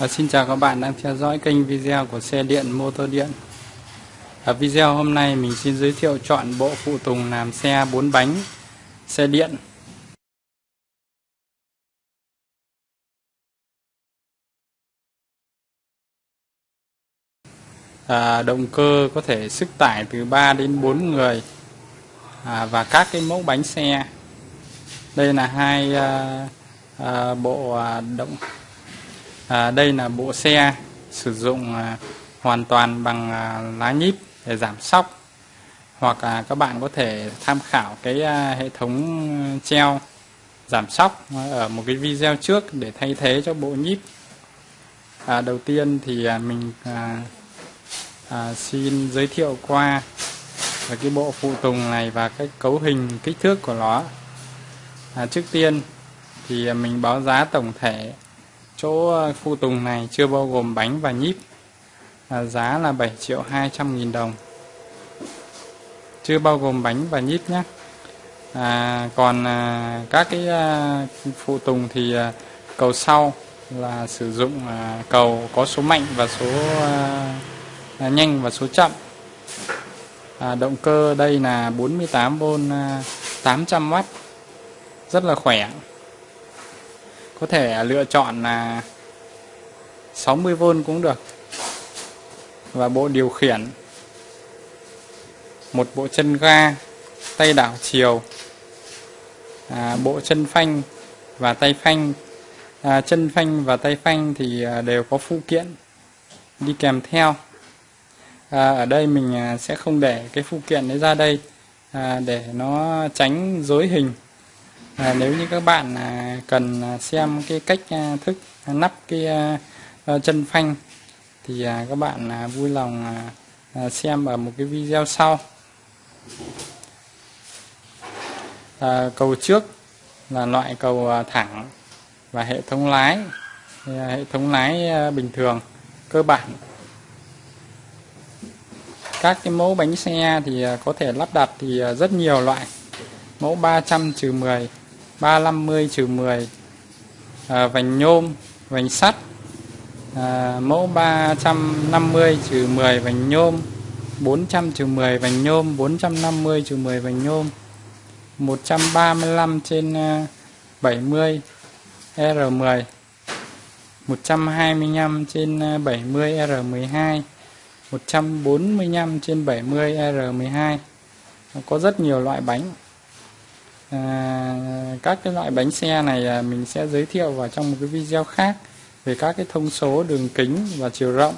À, xin chào các bạn đang theo dõi kênh video của xe điện motor điện. Ở video hôm nay mình xin giới thiệu chọn bộ phụ tùng làm xe 4 bánh xe điện. À, Động cơ có thể sức tải từ 3 đến 4 người. À, và các cái mẫu bánh xe. Đây là hai à, à, bộ à, động à, đây là bộ xe sử dụng à, hoàn toàn bằng à, lá nhíp để giảm sóc. Hoặc à, các bạn có thể tham khảo cái à, hệ thống treo giảm sóc ở một cái video trước để thay thế cho bộ nhíp. À, đầu tiên thì à, mình à, à, xin giới thiệu qua về cái bộ phụ tùng này và cái cấu hình kích thước của nó. À, trước tiên thì à, mình báo giá tổng thể chỗ ờ, phụ tùng này chưa bao gồm bánh và nhíp. À, giá là 7 triệu 200 nghìn đồng. Chưa bao gồm bánh và nhíp nhé. À, còn à, các cái à, phụ tùng thì à, cầu sau là sử dụng à, cầu có số mạnh và số à, à, nhanh và số chậm. À, động cơ đây là 48V à, 800W rất là khỏe có thể lựa chọn là 60V cũng được. Và bộ điều khiển. Một bộ chân ga tay đảo chiều. À, bộ chân phanh và tay phanh. À, chân phanh và tay phanh thì à, đều có phụ kiện đi kèm theo. À, ở đây mình à, sẽ không để cái phụ kiện đấy ra đây à, để nó tránh dối hình à, nếu như các bạn à, cần à, xem cái cách à, thức à, nắp cái à, à, chân phanh thì à, các bạn à, vui lòng à, à, xem ở một cái video sau. À, cầu trước là loại cầu à, thẳng và hệ thống lái à, hệ thống lái à, bình thường cơ bản. Các cái mẫu bánh xe thì có thể lắp đặt thì rất nhiều loại mẫu 300 trừ 10 350 trừ 10 à, vành nhôm vành sắt à, mẫu 350 trừ 10 vành nhôm 400 trừ 10 vành nhôm 450 trừ 10 vành nhôm 135 trên 70 R10 125 trên 70 R12 145 trên 70 R12 có rất nhiều loại bánh à, các cái loại bánh xe này à, mình sẽ giới thiệu vào trong một cái video khác về các cái thông số đường kính và chiều rộng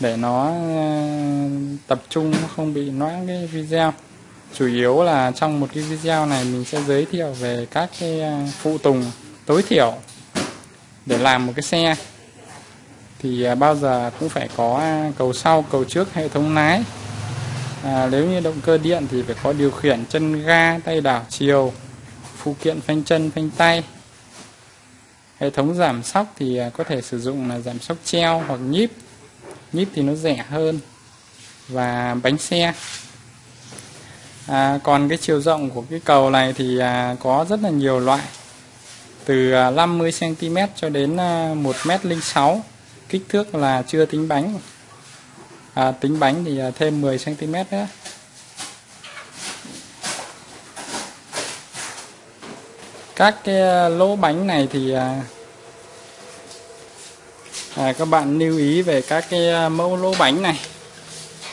để nó à, tập trung nó không bị noãn cái video. Chủ yếu là trong một cái video này mình sẽ giới thiệu về các cái à, phụ tùng tối thiểu để làm một cái xe. Thì à, bao giờ cũng phải có à, cầu sau cầu trước hệ thống lái à, nếu như động cơ điện thì phải có điều khiển chân ga tay đảo chiều phụ kiện phanh chân phanh tay. Hệ thống giảm sóc thì à, có thể sử dụng là giảm sóc treo hoặc nhíp. Nhíp thì nó rẻ hơn và bánh xe. À, còn cái chiều rộng của cái cầu này thì à, có rất là nhiều loại. Từ à, 50 cm cho đến 1 m 06 kích thước là chưa tính bánh à, tính bánh thì à, thêm 10 cm nữa. Các cái à, lỗ bánh này thì à, à, các bạn lưu ý về các cái mẫu lỗ bánh này.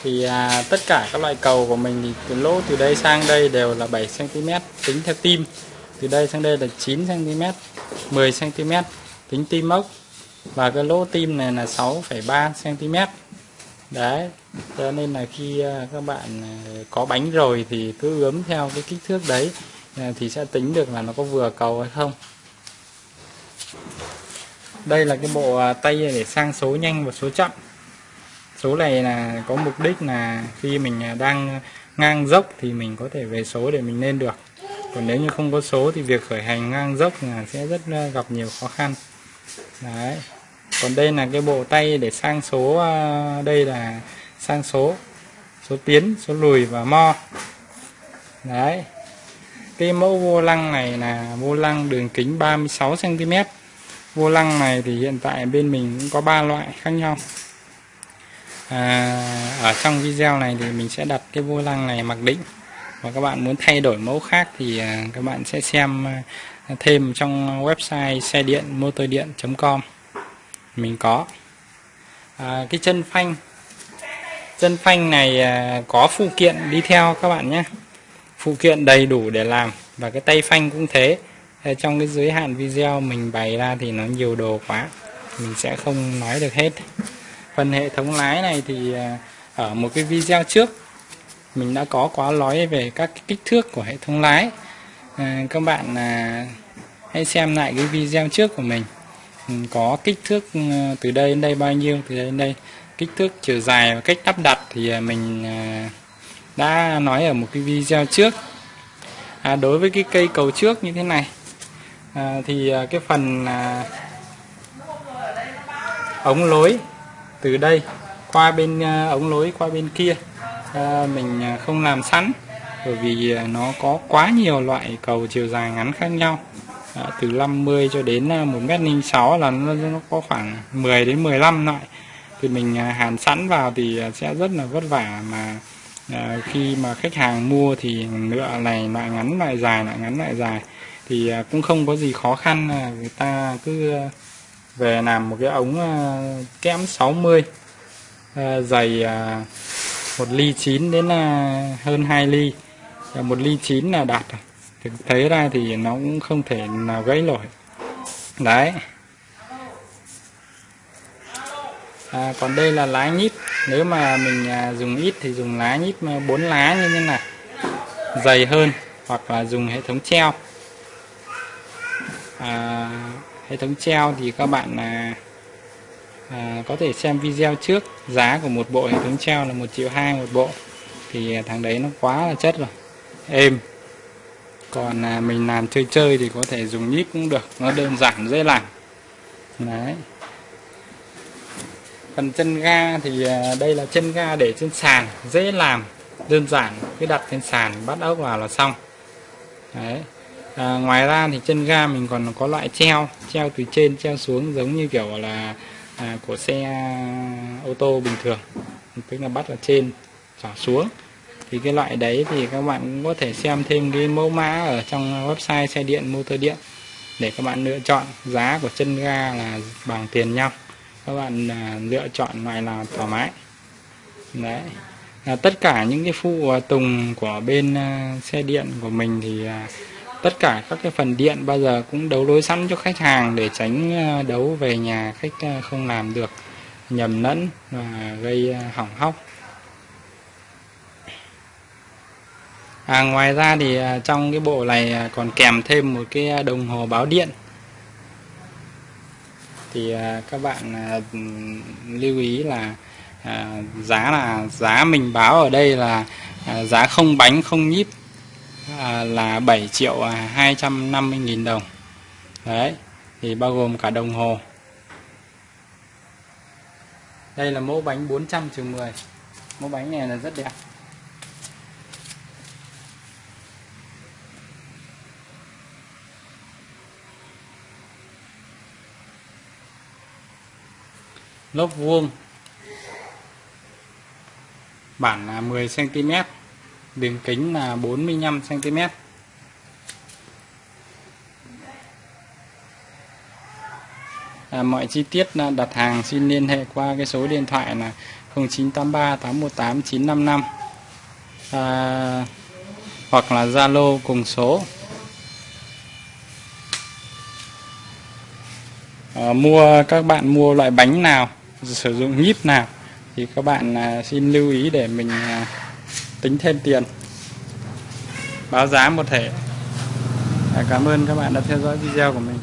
Thì à, tất cả các loại cầu của mình thì từ lỗ từ đây sang đây đều là 7 cm tính theo tim. Từ đây sang đây là 9 cm 10 cm tính tim ốc. Và cái lỗ tim này là 6,3 cm đấy, cho nên là khi à, các bạn à, có bánh rồi thì cứ ướm theo cái kích thước đấy à, thì sẽ tính được là nó có vừa cầu hay không. Đây là cái bộ tay để sang số nhanh và số chậm. Số này là có mục đích là khi mình đang ngang dốc thì mình có thể về số để mình lên được. Còn nếu như không có số thì việc khởi hành ngang dốc là sẽ rất gặp nhiều khó khăn. Đấy còn đây là cái bộ tay để sang số à, đây là sang số số tiến số lùi và mo. Đấy. Cái mẫu vô lăng này là vô lăng đường kính 36 cm vô lăng này thì hiện tại bên mình cũng có ba loại khác nhau. À, ở trong video này thì mình sẽ đặt cái vô lăng này mặc định. Và các bạn muốn thay đổi mẫu khác thì à, các bạn sẽ xem à, thêm trong website xe điện motor điện.com mình có. À, cái chân phanh. Chân phanh này à, có phụ kiện đi theo các bạn nhé. Phụ kiện đầy đủ để làm và cái tay phanh cũng thế. Trong cái giới hạn video mình bày ra thì nó nhiều đồ quá. Mình sẽ không nói được hết. Phần hệ thống lái này thì à, ở một cái video trước mình đã có quá nói về các cái kích thước của hệ thống lái. À, các bạn à, hãy xem lại cái video trước của mình có kích thước ừ, từ đây đến đây bao nhiêu từ đây đến đây. Kích thước chiều dài và cách lắp đặt thì à, mình à, đã nói ở một cái video trước. À, đối với cái cây cầu trước như thế này à, thì à, cái phần à, ống lối từ đây qua bên à, ống lối qua bên kia à, mình không làm sẵn bởi vì nó có quá nhiều loại cầu chiều dài ngắn khác nhau à, từ 50 cho đến à, 1m06 là nó, nó có khoảng 10 đến 15 loại thì mình à, hàn sẵn vào thì à, sẽ rất là vất vả mà à, khi mà khách hàng mua thì lựa này loại ngắn loại dài loại ngắn loại dài. Thì à, cũng không có gì khó khăn người ta cứ về làm một cái ống kẽm 60 dày một ly 9 đến hơn 2 ly. Một ly 9 là đạt rồi thực thấy ra thì nó cũng không thể nào gãy nổi. Đấy. À, còn đây là lá nhíp. Nếu mà mình à, dùng ít thì dùng lá nhíp à, bốn lá như thế này. Dày hơn hoặc là dùng hệ thống treo. À, hệ thống treo thì các bạn à, à, có thể xem video trước. Giá của một bộ hệ thống treo là một triệu hai một bộ. Thì à, thằng đấy nó quá là chất rồi. Êm còn à, mình làm chơi chơi thì có thể dùng nhíp cũng được nó đơn giản dễ làm. Đấy. Phần chân ga thì à, đây là chân ga để trên sàn dễ làm đơn giản. Cứ đặt trên sàn bắt ốc vào là xong. Đấy. À, ngoài ra thì chân ga mình còn có loại treo treo từ trên treo xuống giống như kiểu là à, của xe à, ô tô bình thường. Tức là bắt ở trên trở xuống thì cái loại đấy thì các bạn cũng có thể xem thêm cái mẫu mã ở trong website xe điện motor điện để các bạn lựa chọn. Giá của chân ga là bằng tiền nhau. Các bạn à, lựa chọn loại nào thoải mái. Đấy. À, tất cả những cái phụ tùng của bên à, xe điện của mình thì à, tất cả các cái phần điện bao giờ cũng đấu nối sẵn cho khách hàng để tránh à, đấu về nhà khách à, không làm được nhầm lẫn và gây à, hỏng hóc. À, ngoài ra thì à, trong cái bộ này à, còn kèm thêm một cái à, đồng hồ báo điện. Thì các bạn lưu ý là giá là giá mình báo ở đây là giá không bánh không nhíp là 7 triệu 250 nghìn đồng. Đấy thì bao gồm cả đồng hồ. Đây là mẫu bánh 400 trừ 10 mẫu bánh này là rất đẹp. Lốp vuông. Bản là 10 cm đường kính là 45 cm à, mọi chi tiết đặt hàng xin liên hệ qua cái số điện thoại là 0983 818 955 à, hoặc là Zalo cùng số. À, mua các bạn mua loại bánh nào? Sử dụng nhíp nào, thì các bạn à, xin lưu ý để mình à, tính thêm tiền. Báo giá một thể cảm ơn các bạn đã theo dõi video của mình.